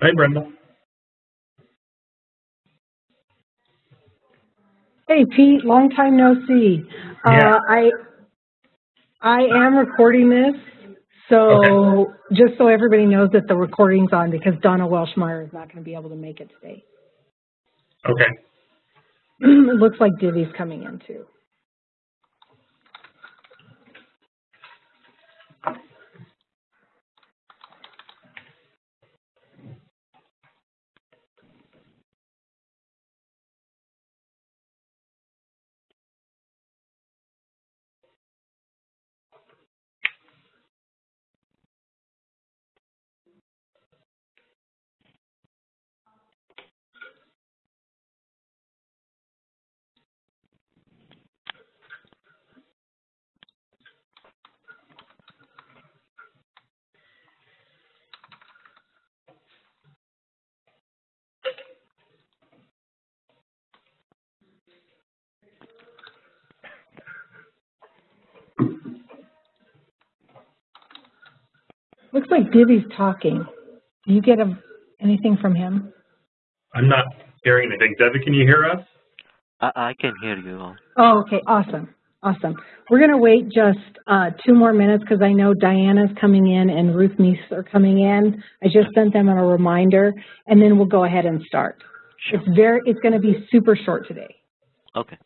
Hi, Brenda. Hey, Pete, long time no see. Yeah. Uh, I, I am recording this, so just so everybody knows that the recording's on because Donna Welshmeyer is not going to be able to make it today. Okay. it looks like Divvy's coming in too. Looks like Divvy's talking. Do you get a, anything from him? I'm not hearing anything. Debbie, can you hear us? I, I can hear you. Oh, okay, awesome, awesome. We're going to wait just uh, two more minutes because I know Diana's coming in and Ruth Meese are coming in. I just sent them a reminder, and then we'll go ahead and start. Sure. It's very, it's going to be super short today. Okay.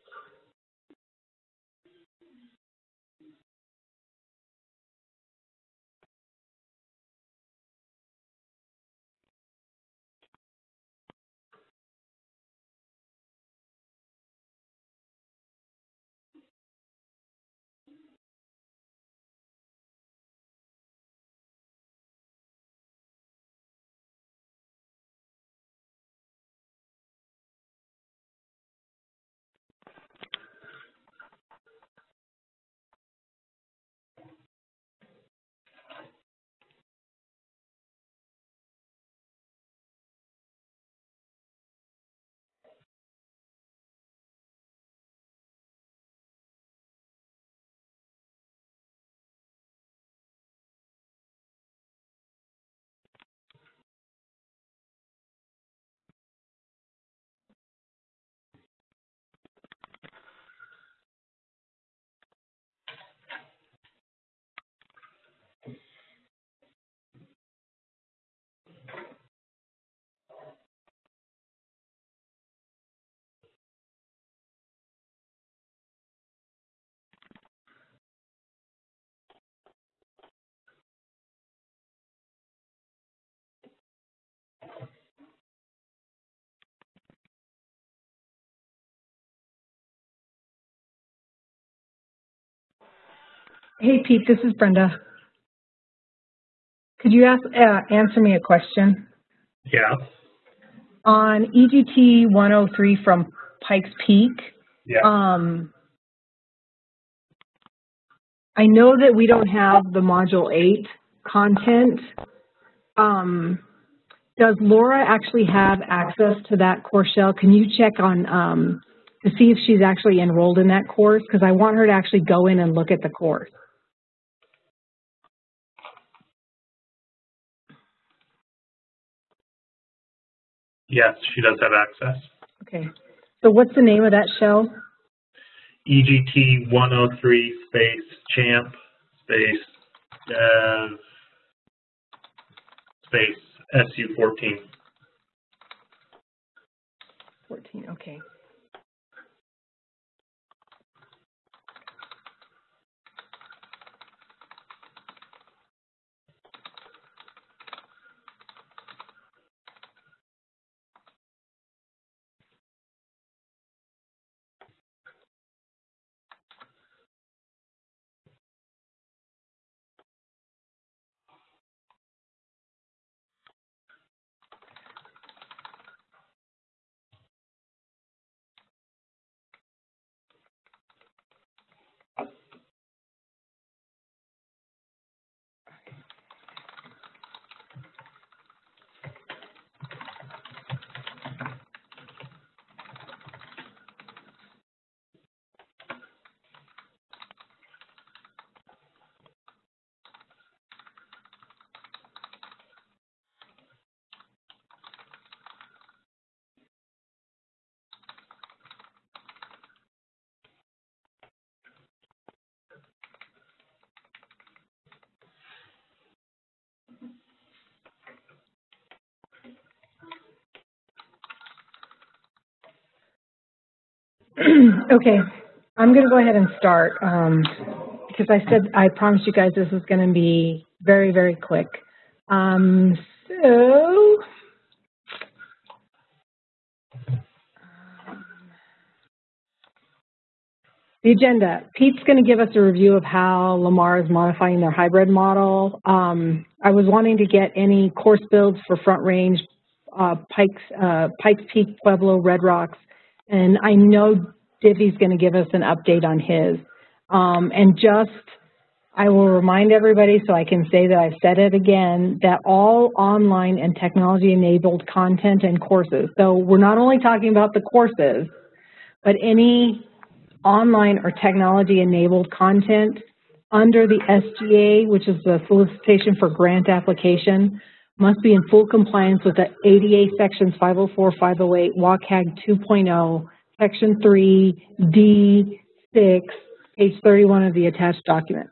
Hey, Pete, this is Brenda. Could you ask, uh, answer me a question? Yeah. On EGT 103 from Pikes Peak, Yeah. um, I know that we don't have the Module 8 content. Um, does Laura actually have access to that course shell? Can you check on um, to see if she's actually enrolled in that course? Because I want her to actually go in and look at the course. Yes, she does have access. Okay. So what's the name of that shell? EGT 103 space champ space dev space SU 14. 14, okay. Okay, I'm gonna go ahead and start, um, because I said, I promised you guys this was gonna be very, very quick. Um, so. The agenda, Pete's gonna give us a review of how Lamar is modifying their hybrid model. Um, I was wanting to get any course builds for Front Range, uh, Pikes, uh, Pikes Peak, Pueblo, Red Rocks, and I know Divvy's going to give us an update on his. Um, and just, I will remind everybody so I can say that I've said it again, that all online and technology-enabled content and courses, so we're not only talking about the courses, but any online or technology-enabled content under the SGA, which is the solicitation for grant application, must be in full compliance with the ADA sections 504, 508, WCAG 2.0, section 3, D, 6, page 31 of the attached document.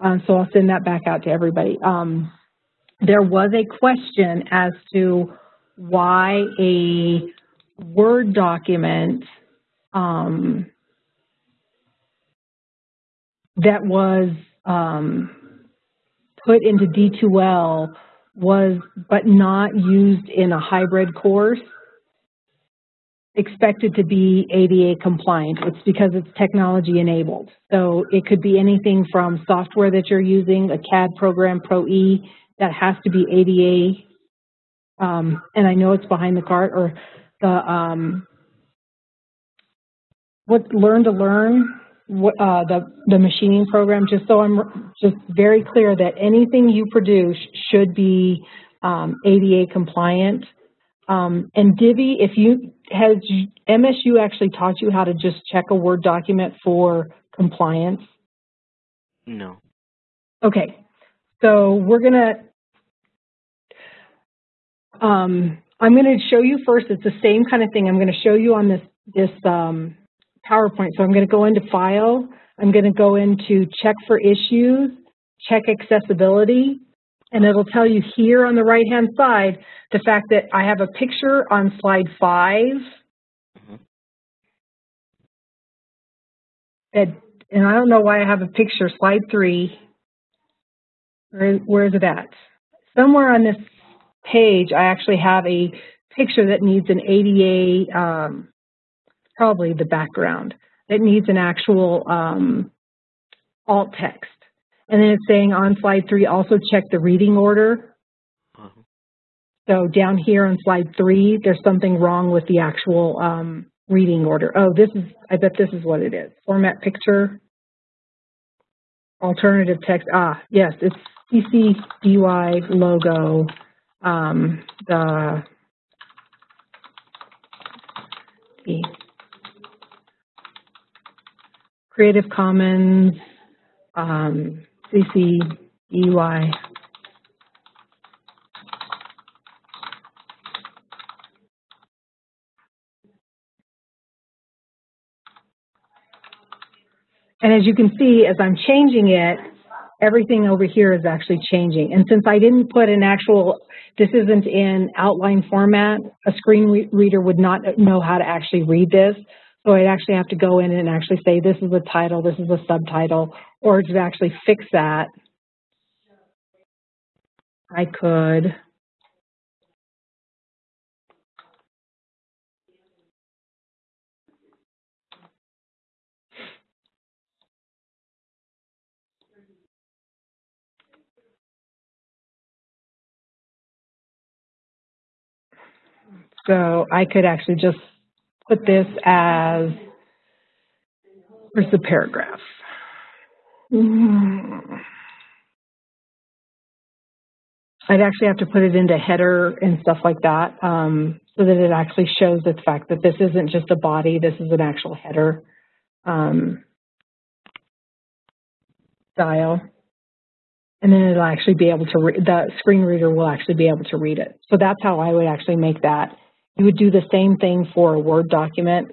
Um, so I'll send that back out to everybody. Um, there was a question as to why a Word document um, that was um, put into D2L was, but not used in a hybrid course, expected to be ADA compliant. It's because it's technology enabled. So it could be anything from software that you're using, a CAD program, Pro-E, that has to be ADA, um, and I know it's behind the cart, or the, um, what Learn to Learn, uh, the, the machining program, just so I'm just very clear that anything you produce should be um, ADA compliant. Um, and Divi, if you, has MSU actually taught you how to just check a Word document for compliance? No. Okay, so we're gonna, um, I'm gonna show you first, it's the same kind of thing. I'm gonna show you on this, this um, PowerPoint. So I'm gonna go into File, I'm gonna go into Check for Issues, Check Accessibility, and it'll tell you here on the right-hand side, the fact that I have a picture on slide five. Mhm. That, and I don't know why I have a picture, slide three. Where, where is it at? Somewhere on this page, I actually have a picture that needs an ADA, um, probably the background, that needs an actual um, alt text. And then it's saying on slide three, also check the reading order. Uh-huh. So down here on slide three, there's something wrong with the actual um, reading order. Oh, this is, I bet this is what it is. Format picture, alternative text. Ah, yes, it's CC BY logo, um, the, the Creative Commons, um, CC BY. And as you can see, as I'm changing it, everything over here is actually changing. And since I didn't put an actual, this isn't in outline format, a screen re reader would not know how to actually read this. So I'd actually have to go in and actually say, this is a title, this is a subtitle, or to actually fix that, I could So I could actually just put this as, where's the paragraph? Hmm. I'd actually have to put it into header and stuff like that um, so that it actually shows the fact that this isn't just a body, this is an actual header um, style. And then it'll actually be able to, the screen reader will actually be able to read it. So that's how I would actually make that. You would do the same thing for a Word document.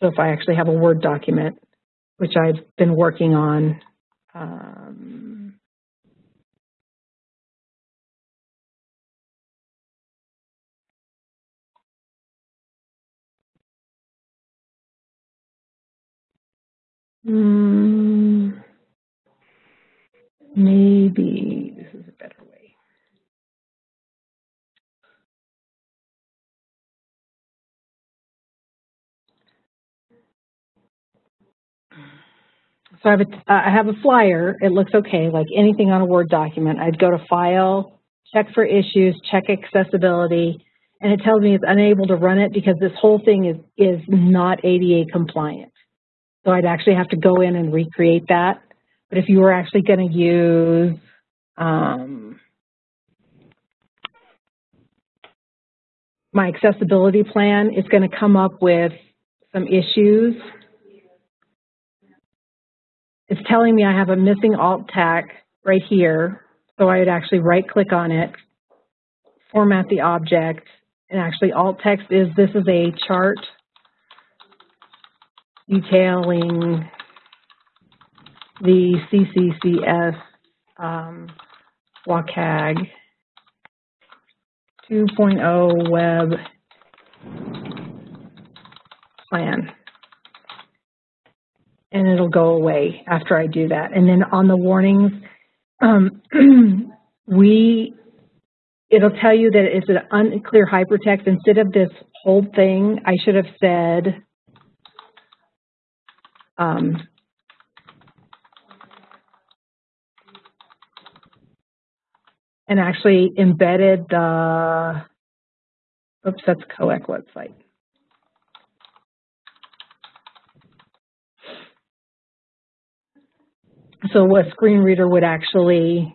So if I actually have a Word document, which I've been working on, um, Hmm. Maybe this is a better way. So I have a, I have a flyer. It looks okay, like anything on a Word document. I'd go to File, check for issues, check accessibility, and it tells me it's unable to run it because this whole thing is, is not ADA compliant. So I'd actually have to go in and recreate that. But if you were actually going to use um, my accessibility plan, it's going to come up with some issues. It's telling me I have a missing alt tag right here. So I would actually right click on it, format the object, and actually alt text is this is a chart detailing the CCCS um, WCAG 2.0 web plan. And it'll go away after I do that. And then on the warnings, um, we, it'll tell you that it's an unclear hypertext. Instead of this whole thing, I should have said, um, and actually embedded the, oops, that's COEC website. So a screen reader would actually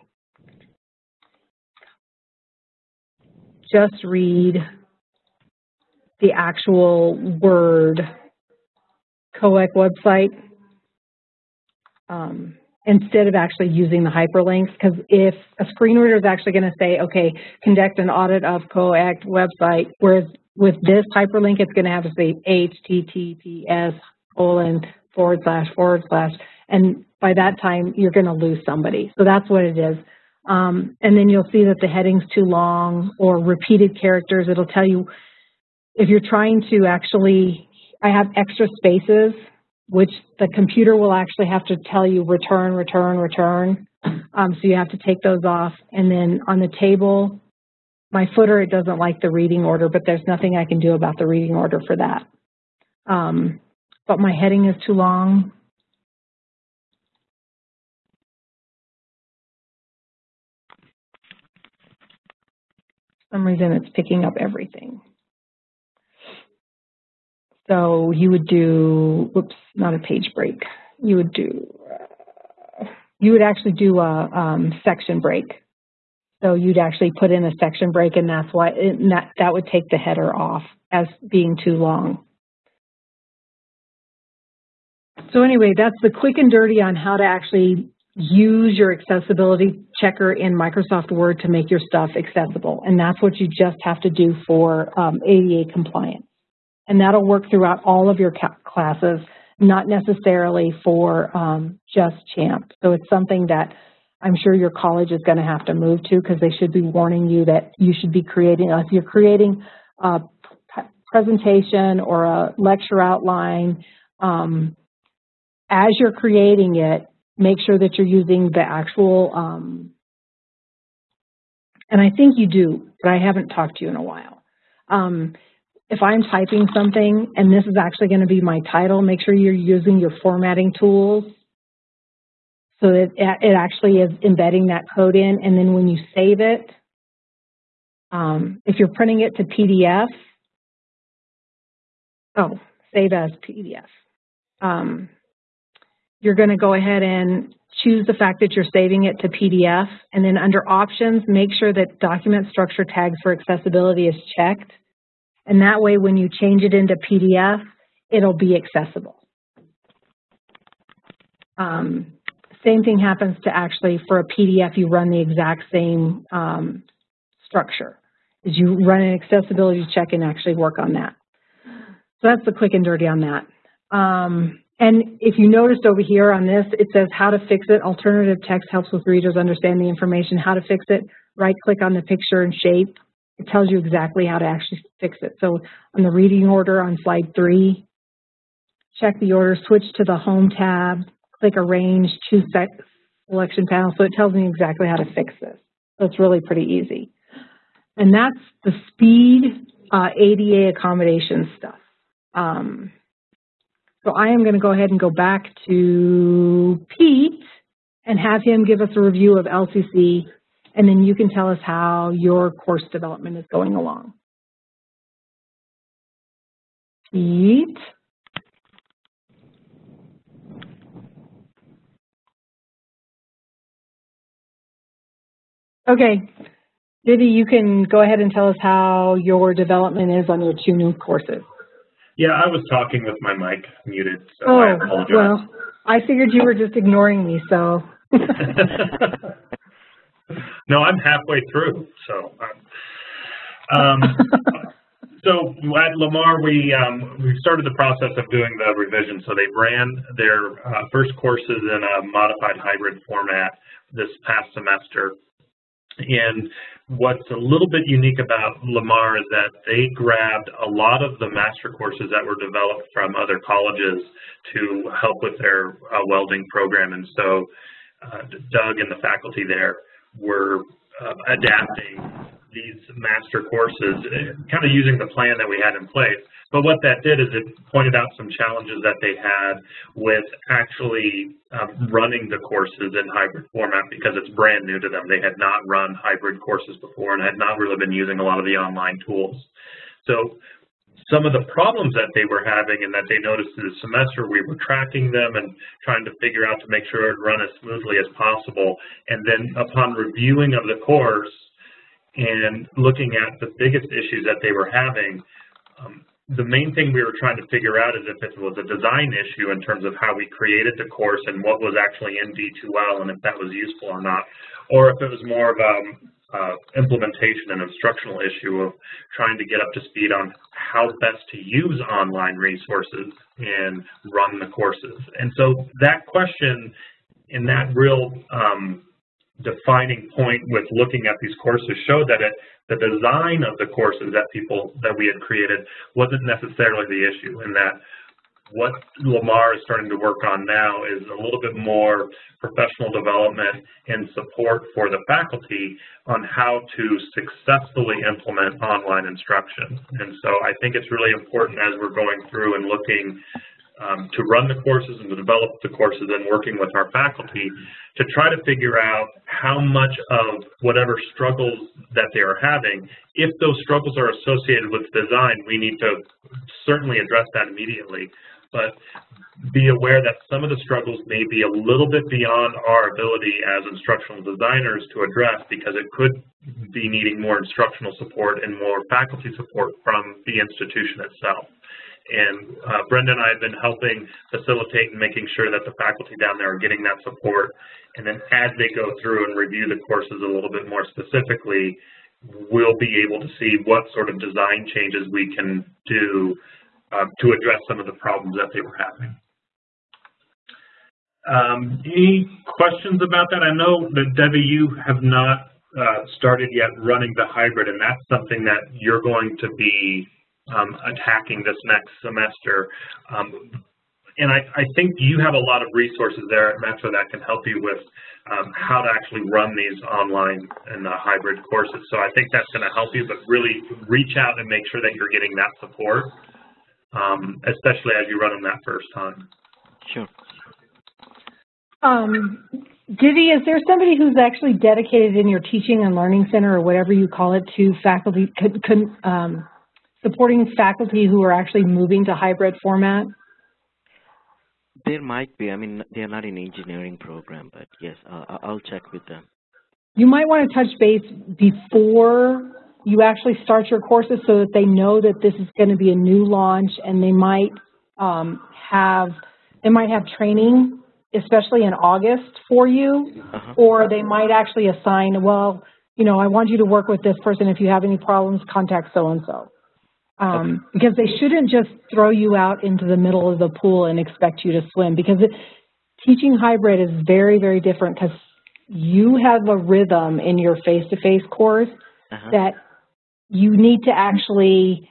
just read the actual word COEC website um, instead of actually using the hyperlinks. Because if a screen reader is actually going to say, okay, conduct an audit of COEC website, whereas with this hyperlink, it's going to have to say HTTPS colon forward slash forward slash. And by that time, you're going to lose somebody. So that's what it is. Um, and then you'll see that the heading's too long or repeated characters. It'll tell you if you're trying to actually, I have extra spaces, which the computer will actually have to tell you return, return, return. Um, so you have to take those off. And then on the table, my footer, it doesn't like the reading order, but there's nothing I can do about the reading order for that. Um, but my heading is too long. Some reason it's picking up everything. So you would do, whoops, not a page break. You would do, uh, you would actually do a um, section break. So you'd actually put in a section break and that's why, it, that, that would take the header off as being too long. So anyway, that's the quick and dirty on how to actually use your accessibility checker in Microsoft Word to make your stuff accessible. And that's what you just have to do for um, ADA compliance. And that'll work throughout all of your classes, not necessarily for um, just CHAMP. So it's something that I'm sure your college is going to have to move to because they should be warning you that you should be creating, if you're creating a presentation or a lecture outline, um, as you're creating it, make sure that you're using the actual, um, and I think you do, but I haven't talked to you in a while. Um, if I'm typing something and this is actually going to be my title, make sure you're using your formatting tools so that it actually is embedding that code in. And then when you save it, um, if you're printing it to PDF, oh, save as PDF. Um, you're going to go ahead and choose the fact that you're saving it to PDF. And then under options, make sure that document structure tags for accessibility is checked. And that way, when you change it into PDF, it'll be accessible. Um, same thing happens to actually for a PDF, you run the exact same um, structure. Is you run an accessibility check and actually work on that. So that's the quick and dirty on that. Um, and if you noticed over here on this, it says how to fix it. Alternative text helps with readers understand the information, how to fix it. Right click on the picture and shape. It tells you exactly how to actually fix it. So on the reading order on slide three, check the order, switch to the Home tab, click Arrange, choose Selection Panel, so it tells me exactly how to fix this. So it's really pretty easy. And that's the speed uh, ADA accommodation stuff. Um, so I am going to go ahead and go back to Pete and have him give us a review of LCC, and then you can tell us how your course development is going along. Pete? Okay, Vivi, you can go ahead and tell us how your development is on your two new courses. Yeah, I was talking with my mic muted, so Oh, I apologize. well, I figured you were just ignoring me, so. no, I'm halfway through, so. Um, so at Lamar, we um, we started the process of doing the revision. So they ran their uh, first courses in a modified hybrid format this past semester. And what's a little bit unique about Lamar is that they grabbed a lot of the master courses that were developed from other colleges to help with their uh, welding program. And so uh, Doug and the faculty there were uh, adapting these master courses, kind of using the plan that we had in place. But what that did is it pointed out some challenges that they had with actually um, running the courses in hybrid format because it's brand new to them. They had not run hybrid courses before and had not really been using a lot of the online tools. So some of the problems that they were having and that they noticed through the semester, we were tracking them and trying to figure out to make sure it run as smoothly as possible. And then upon reviewing of the course and looking at the biggest issues that they were having, um, the main thing we were trying to figure out is if it was a design issue in terms of how we created the course and what was actually in D2L and if that was useful or not, or if it was more of a uh, implementation and instructional issue of trying to get up to speed on how best to use online resources and run the courses. And so that question and that real um, defining point with looking at these courses showed that it, the design of the courses that people that we had created wasn't necessarily the issue and that what Lamar is starting to work on now is a little bit more professional development and support for the faculty on how to successfully implement online instruction. And so I think it's really important as we're going through and looking um, to run the courses and to develop the courses and working with our faculty to try to figure out how much of whatever struggles that they are having, if those struggles are associated with design, we need to certainly address that immediately. But be aware that some of the struggles may be a little bit beyond our ability as instructional designers to address because it could be needing more instructional support and more faculty support from the institution itself. And uh, Brenda and I have been helping facilitate and making sure that the faculty down there are getting that support. And then as they go through and review the courses a little bit more specifically, we'll be able to see what sort of design changes we can do uh, to address some of the problems that they were having. Um, any questions about that? I know that Debbie, you have not uh, started yet running the hybrid, and that's something that you're going to be um, attacking this next semester. Um, and I, I, think you have a lot of resources there at Metro that can help you with um, how to actually run these online and the hybrid courses. So I think that's going to help you, but really reach out and make sure that you're getting that support, um, especially as you run them that first time. Sure. Um, Divi, is there somebody who's actually dedicated in your teaching and learning center or whatever you call it to faculty, could, could, um, supporting faculty who are actually moving to hybrid format? There might be. I mean, they're not in engineering program, but yes, uh, I'll check with them. You might want to touch base before you actually start your courses so that they know that this is going to be a new launch and they might um, have they might have training especially in August for you uh -huh. or they might actually assign well you know I want you to work with this person if you have any problems contact so and so um, okay. because they shouldn't just throw you out into the middle of the pool and expect you to swim because it, teaching hybrid is very very different because you have a rhythm in your face-to-face -face course uh -huh. that you need to actually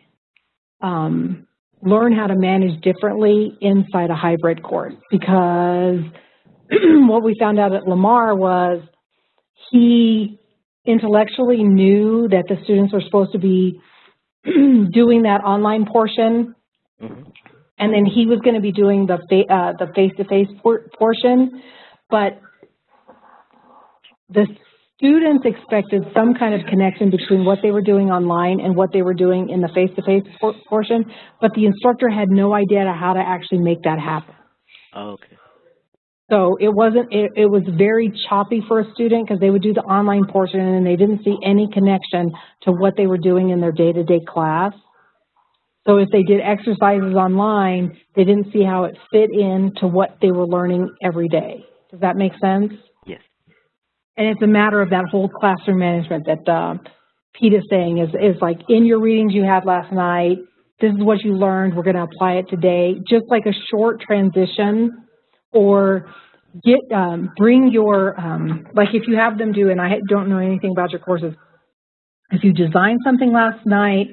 um, learn how to manage differently inside a hybrid course because what we found out at Lamar was he intellectually knew that the students were supposed to be doing that online portion, Mm-hmm. and then he was going to be doing the fa- uh, the face-to-face por- portion, but the students expected some kind of connection between what they were doing online and what they were doing in the face-to-face por- portion, but the instructor had no idea how to actually make that happen. Oh, okay. So it wasn't, it, it was very choppy for a student because they would do the online portion and they didn't see any connection to what they were doing in their day-to-day class. So if they did exercises online, they didn't see how it fit in to what they were learning every day. Does that make sense? Yes. And it's a matter of that whole classroom management that uh, Pete is saying is, is like in your readings you had last night, this is what you learned, we're going to apply it today. Just like a short transition or get um, bring your um, like if you have them do and I don't know anything about your courses if you designed something last night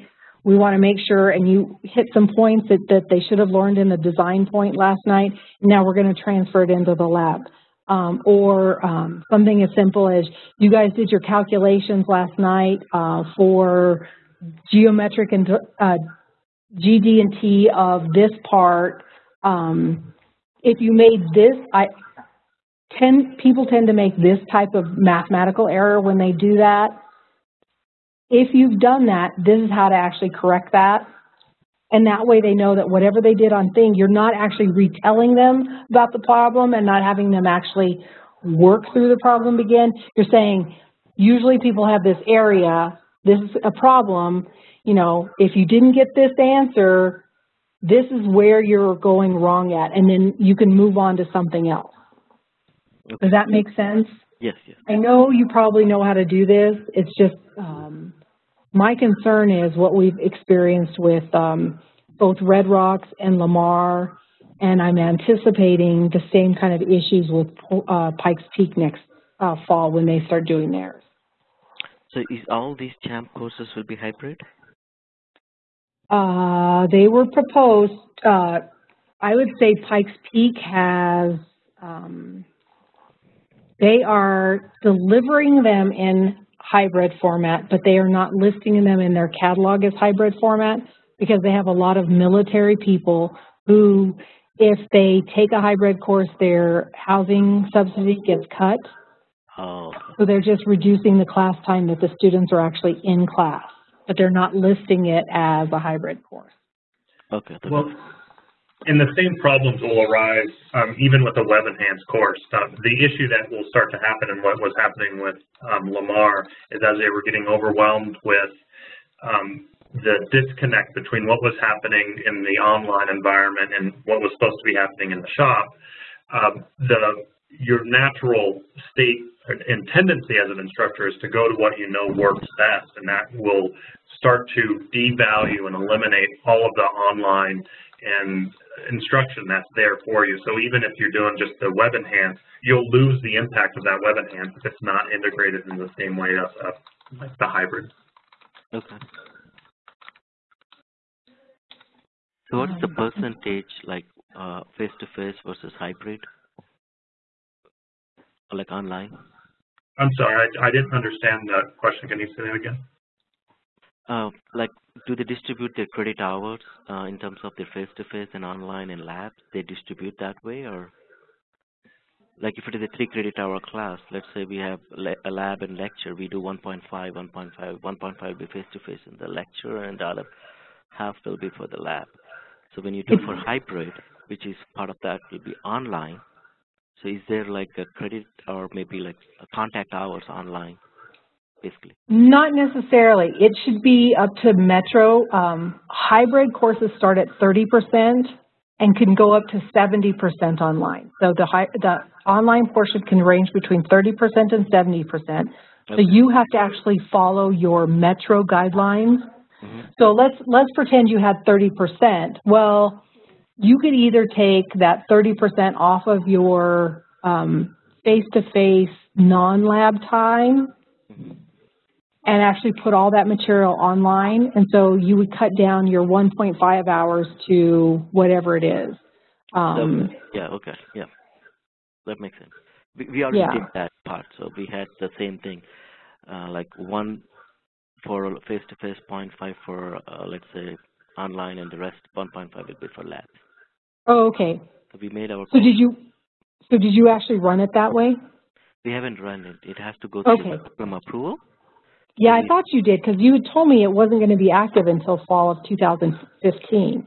we want to make sure and you hit some points that, that they should have learned in the design point last night now we're going to transfer it into the lab. Um, or um, something as simple as you guys did your calculations last night uh, for geometric and uh, GD and T of this part um, if you made this, I tend people tend to make this type of mathematical error when they do that. If you've done that, this is how to actually correct that. And that way they know that whatever they did on thing, you're not actually retelling them about the problem and not having them actually work through the problem again. You're saying, usually people have this area, this is a problem, you know, if you didn't get this answer, this is where you're going wrong at, and then you can move on to something else. Okay. Does that make sense? Yes, yes. I know you probably know how to do this. It's just um, my concern is what we've experienced with um, both Red Rocks and Lamar, and I'm anticipating the same kind of issues with uh, Pikes Peak next uh, fall when they start doing theirs. So is all these CHAMP courses will be hybrid? Uh, they were proposed, uh, I would say Pikes Peak has, um, they are delivering them in hybrid format, but they are not listing them in their catalog as hybrid format because they have a lot of military people who, if they take a hybrid course, their housing subsidy gets cut. Oh, So they're just reducing the class time that the students are actually in class but they're not listing it as a hybrid course. okay. Well, and the same problems will arise um, even with a web enhanced course. Uh, the issue that will start to happen and what was happening with um, Lamar is as they were getting overwhelmed with um, the disconnect between what was happening in the online environment and what was supposed to be happening in the shop, um, the your natural state and tendency as an instructor is to go to what you know works best, and that will start to devalue and eliminate all of the online and instruction that's there for you. So even if you're doing just the web enhance, you'll lose the impact of that web enhance if it's not integrated in the same way as uh, like the hybrid. Okay. So what is the Um, percentage like uh, face-to-face versus hybrid? Like online? I'm sorry, I, I didn't understand the question. Can you say that again? Uh, like, do they distribute their credit hours uh, in terms of their face-to-face and online and labs? They distribute that way, or like if it is a three credit hour class, let's say we have a lab and lecture, we do 1.5, 1.5, 1.5 will be face-to-face in the lecture, and the other half will be for the lab. So when you do for hybrid, which is part of that, will be online. So is there like a credit or maybe like a contact hours online, basically? Not necessarily. It should be up to Metro. Um, hybrid courses start at 30% and can go up to 70% online. So the, hi- the online portion can range between 30% and 70%. So you have to actually follow your Metro guidelines. hmm So let's, let's pretend you had 30%. Well, you could either take that 30% off of your um, face-to-face non-lab time and actually put all that material online. And so you would cut down your 1.5 hours to whatever it is. Um, yeah, okay, yeah. That makes sense. We, we already Yeah. did that part, so we had the same thing, uh, like one for face-to-face, 0.5 for, uh, let's say, online, and the rest 1.5 will be for labs. Oh, okay. So we made our, So did you, so did you actually run it that way? we haven't run it. It has to go through Okay. approval. Yeah, I thought you did because you had told me it wasn't going to be active until fall of 2015.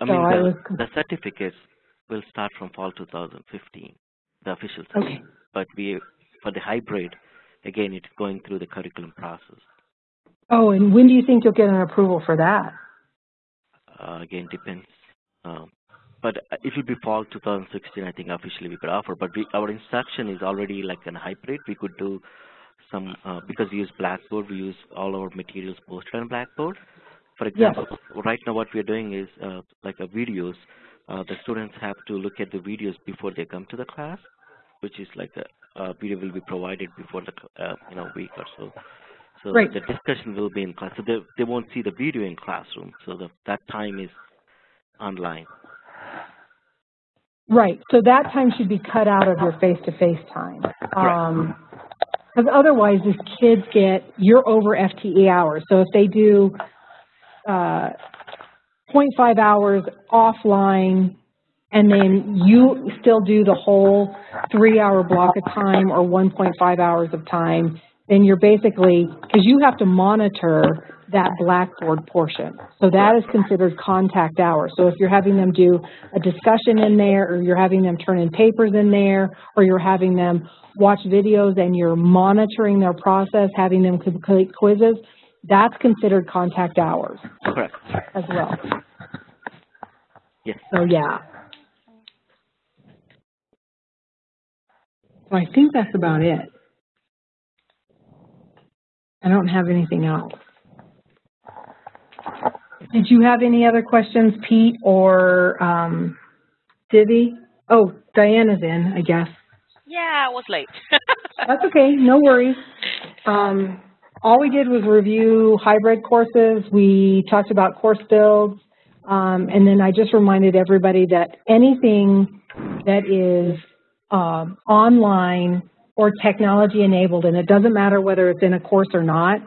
I So mean, I the, was- the certificates will start from fall 2015, the official Okay. But we, for the hybrid, again, it's going through the curriculum process. Oh, and when do you think you'll get an approval for that? Uh, again, depends. Um, but it will be fall 2016, I think, officially we could offer. But we, our instruction is already like an hybrid. We could do some, uh, because we use Blackboard, we use all our materials posted on Blackboard. For Yes. example, right now what we're doing is uh, like a videos. Uh, the students have to look at the videos before they come to the class, which is like a, a video will be provided before the uh, you know week or so. So Right. the discussion will be in class. So they they won't see the video in classroom. So the, that time is online. Right. So that time should be cut out of your face-to-face time. Um, because otherwise, these kids get you're over FTE hours. So if they do uh, 0.5 hours offline, and then you still do the whole three-hour block of time or 1.5 hours of time, then you're basically because you have to monitor that Blackboard portion. So that is considered contact hours. So if you're having them do a discussion in there, or you're having them turn in papers in there, or you're having them watch videos and you're monitoring their process, having them complete quizzes, that's considered contact hours Correct. as well. Yes. So yeah. So I think that's about it. I don't have anything else. Did you have any other questions, Pete or um, Divi? Oh, Diana's in, I guess. Yeah, I was late. That's okay, no worries. Um, all we did was review hybrid courses. We talked about course builds. Um, and then I just reminded everybody that anything that is um, online or technology enabled, and it doesn't matter whether it's in a course or not,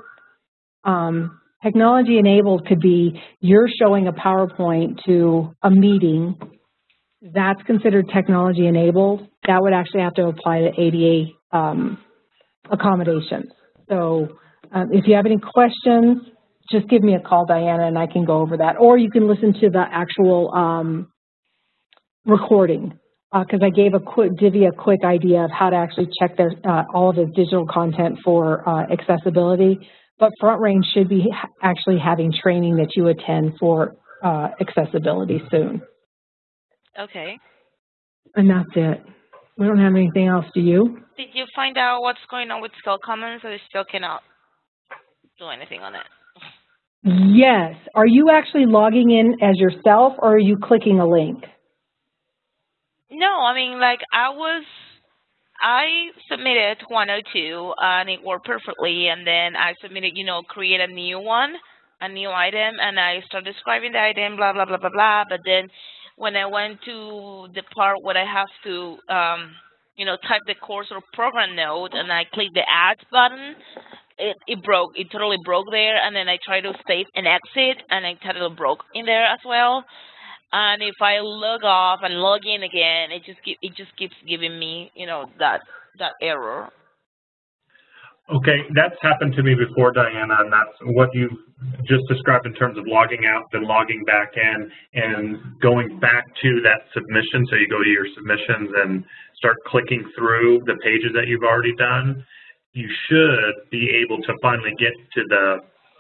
um, technology enabled could be you're showing a PowerPoint to a meeting. That's considered technology enabled. That would actually have to apply to ADA um, accommodations. So um, if you have any questions, just give me a call, Diana, and I can go over that. Or you can listen to the actual um, recording because I gave a quick, Divi a quick idea of how to actually check their, uh, all of his digital content for uh, accessibility. But Front Range should be actually having training that you attend for uh, accessibility soon. okay. And that's it. We don't have anything else, do you? Did you find out what's going on with Skill Commons, or you still cannot do anything on it? Yes. Are you actually logging in as yourself or are you clicking a link? No, I mean, like, I was, I submitted 102, and it worked perfectly, and then I submitted, you know, create a new one, a new item, and I started describing the item, blah, blah, blah, blah, blah, but then when I went to the part where I have to, um, you know, type the course or program note and I click the add button, it, it broke. It totally broke there, and then I tried to save and exit, and it totally broke in there as well. And if I log off and log in again, it just keep, it just keeps giving me, you know, that that error. Okay, that's happened to me before, Diana, and that's what you've just described in terms of logging out, then logging back in, and going back to that submission. So you go to your submissions and start clicking through the pages that you've already done. You should be able to finally get to the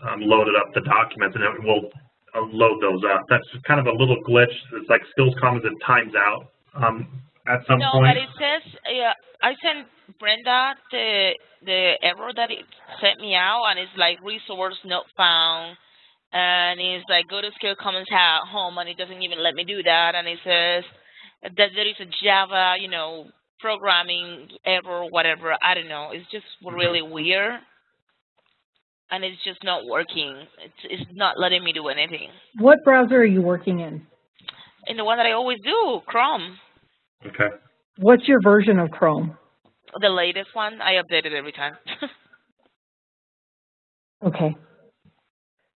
um, loaded up the documents, and it will load those up. That's just kind of a little glitch. It's like Skills Commons it times out um, at some no, point. No, but it says, yeah, I sent Brenda the the error that it sent me out, and it's like resource not found, and it's like go to Skill Commons at home, and it doesn't even let me do that, and it says that there is a Java, you know, programming error, whatever. I don't know. It's just really weird. And it's just not working. It's it's not letting me do anything. What browser are you working in? In the one that I always do, Chrome. Okay. What's your version of Chrome? The latest one. I update it every time. okay.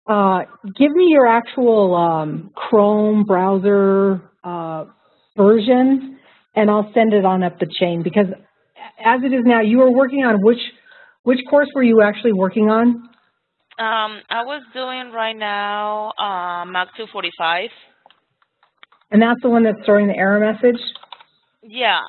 Uh, give me your actual um, Chrome browser uh, version, and I'll send it on up the chain because as it is now, you are working on which which course were you actually working on? Um, I was doing right now uh, Mac 245. And that's the one that's throwing the error message? Yeah.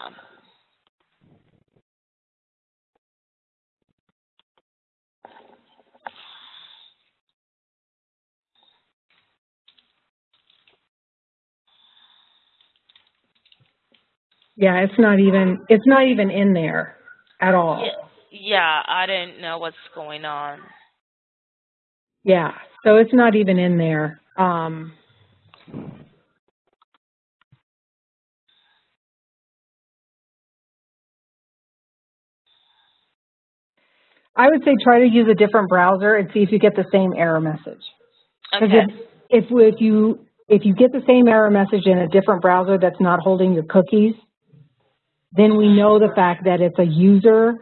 Yeah, it's not even it's not even in there at all. Yeah, yeah, I didn't know what's going on. Yeah, so it's not even in there. Um, I would say try to use a different browser and see if you get the same error message. Okay. If, if, if you if you get the same error message in a different browser that's not holding your cookies, then we know the fact that it's a user,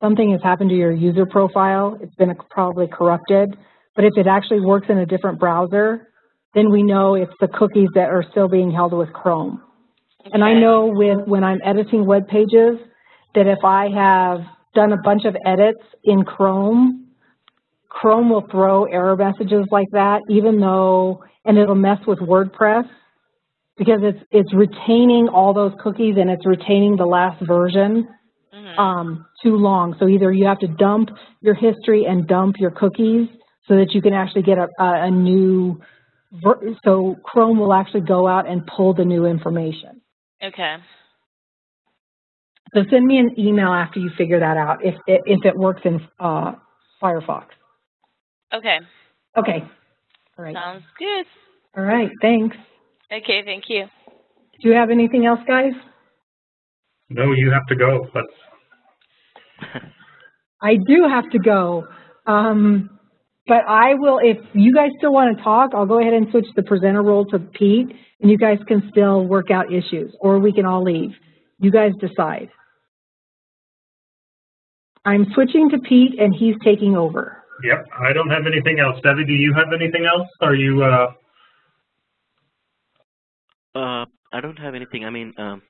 something has happened to your user profile, it's been probably corrupted. But if it actually works in a different browser, then we know it's the cookies that are still being held with Chrome. Okay. And I know with when I'm editing web pages that if I have done a bunch of edits in Chrome, Chrome will throw error messages like that, even though, and it'll mess with WordPress because it's it's retaining all those cookies and it's retaining the last version Mhm. um, too long. So either you have to dump your history and dump your cookies so that you can actually get a, a, a new, ver- so Chrome will actually go out and pull the new information. Okay. So send me an email after you figure that out if it, if it works in uh, Firefox. Okay. Okay. All right. Sounds good. All right. Thanks. Okay, thank you. Do you have anything else, guys? No, you have to go. Let's I do have to go. Um, but I will, if you guys still want to talk, I'll go ahead and switch the presenter role to Pete, and you guys can still work out issues, or we can all leave. You guys decide. I'm switching to Pete, and he's taking over. Yep, I don't have anything else. Debbie, do you have anything else? Are you, uh, Uh, I don't have anything. I mean, um,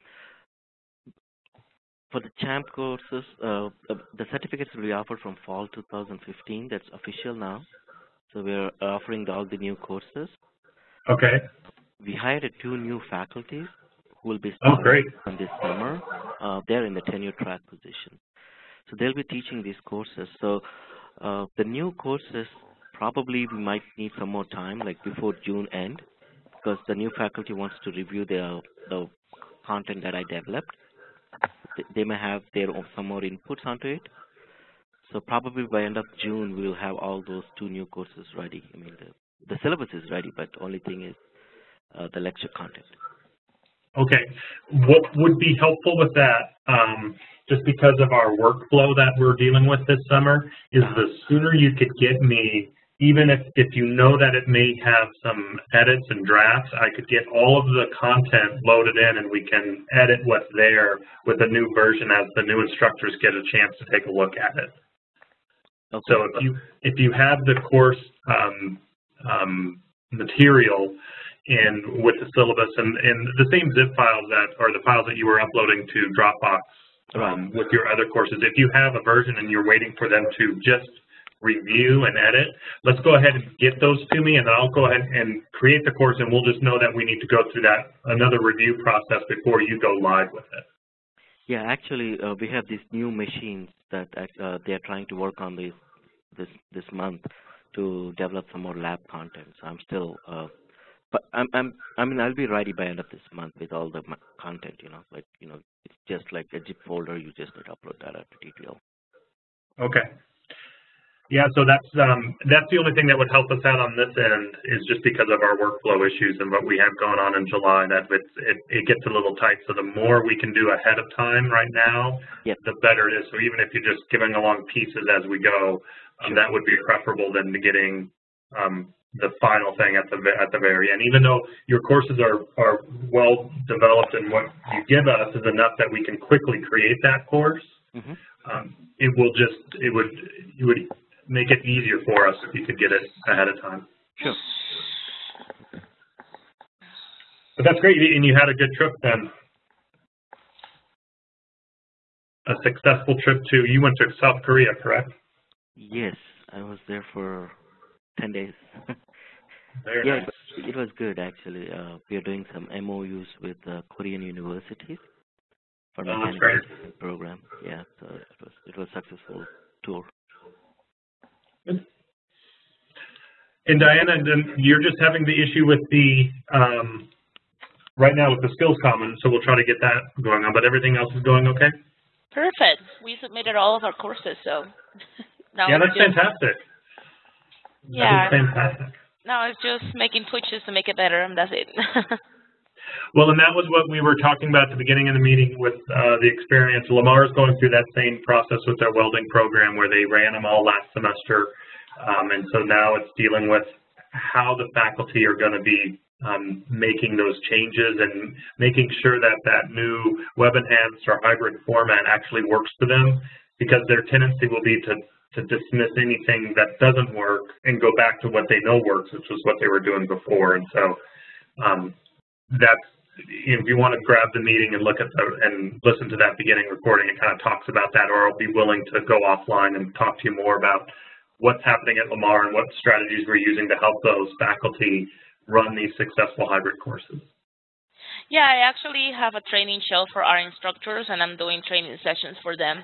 for the CHAMP courses, uh, the the certificates will be offered from fall 2015. That's official now. So we're offering the, all the new courses. okay, We hired two new faculties who will be Oh, starting great. from this summer. Uh, they're in the tenure track position. So they'll be teaching these courses. So uh, the new courses, probably we might need some more time, like before June end, because the new faculty wants to review the, the content that I developed. Th- They may have their own, some more inputs onto it. So probably by end of June, we'll have all those two new courses ready. I mean, the, the syllabus is ready, but only thing is uh, the lecture content. okay. What would be helpful with that, um, just because of our workflow that we're dealing with this summer, is the sooner you could get me, even if, if you know that it may have some edits and drafts, I could get all of the content loaded in and we can edit what's there with a new version as the new instructors get a chance to take a look at it. Okay. So if you if you have the course um, um, material and with the syllabus and, and the same zip files that are the files that you were uploading to Dropbox um, with your other courses, if you have a version and you're waiting for them to just review and edit, let's go ahead and get those to me and then I'll go ahead and create the course and we'll just know that we need to go through that another review process before you go live with it. Yeah, actually, uh, we have these new machines that uh, they are trying to work on this this this month to develop some more lab content. So I'm still, uh, but I'm I'm I mean I'll be ready by end of this month with all the content. You know, like you know, it's just like a zip folder. You just need to upload that to TTL. Okay. Yeah, so that's um, that's the only thing that would help us out on this end is just because of our workflow issues and what we have going on in July. That it's, it it gets a little tight. So the more we can do ahead of time right now, Yep. the better it is. So even if you're just giving along pieces as we go, um, that would be preferable than getting um, the final thing at the at the very end. Even though your courses are are well developed and what you give us is enough that we can quickly create that course hmm um, it will just it would it would make it easier for us if you could get it ahead of time. Sure. But that's great, and you had a good trip then. A successful trip to you went to South Korea, correct? Yes, I was there for 10 days. Very yeah, nice. it, was good actually. Uh, we are doing some MOUs with uh, Korean universities for Oh, mechanical program. Yeah, so it was it was successful tour. And Diana, then you're just having the issue with the um, right now with the skills common, so we'll try to get that going on. But everything else is going okay. Perfect. We submitted all of our courses, so now yeah, that's fantastic. Yeah. that is fantastic. now it's just making twitches to make it better, and that's it. Well, and that was what we were talking about at the beginning of the meeting with uh, the experience. Lamar is going through that same process with their welding program where they ran them all last semester. Um, and so now it's dealing with how the faculty are going to be um, making those changes and making sure that that new web enhanced or hybrid format actually works for them because their tendency will be to, to dismiss anything that doesn't work and go back to what they know works, which was what they were doing before. And so um, that's if you want to grab the meeting and look at the and listen to that beginning recording, it kind of talks about that, or I'll be willing to go offline and talk to you more about what's happening at Lamar and what strategies we're using to help those faculty run these successful hybrid courses. yeah, I actually have a training show for our instructors, and I'm doing training sessions for them.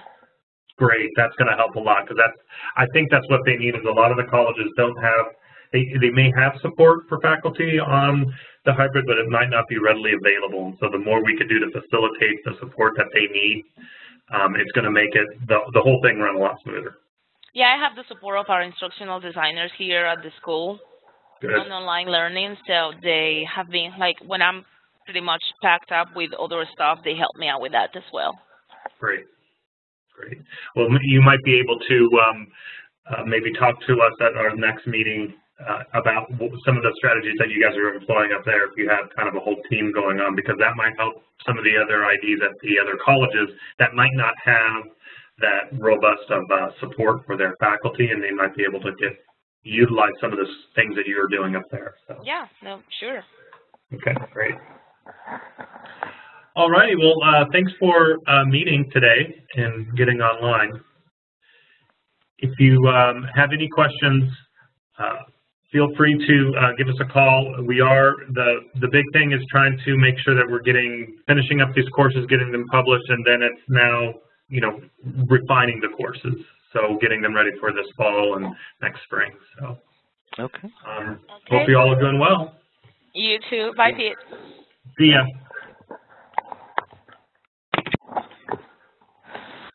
Great, that's going to help a lot because that's I think that's what they need. Is a lot of the colleges don't have they they may have support for faculty on the hybrid, but it might not be readily available. And so the more we could do to facilitate the support that they need, um, it's going to make it the the whole thing run a lot smoother. Yeah, I have the support of our instructional designers here at the school Good. on online learning, so they have been like when I'm pretty much packed up with other stuff, they help me out with that as well. Great. Great. Well, you might be able to um, uh, maybe talk to us at our next meeting uh, about some of the strategies that you guys are employing up there if you have kind of a whole team going on, because that might help some of the other IDs at the other colleges that might not have that robust of uh, support for their faculty, and they might be able to get utilize some of the things that you're doing up there. So. Yeah, no, sure. Okay, great. All righty, well, uh, thanks for uh, meeting today and getting online. If you um, have any questions, uh, feel free to uh, give us a call. We are, the, the big thing is trying to make sure that we're getting, finishing up these courses, getting them published, and then it's now, you know, refining the courses. So getting them ready for this fall and next spring. So Okay. um, Okay. hope you all are doing well. You too. Bye, Pete. See ya.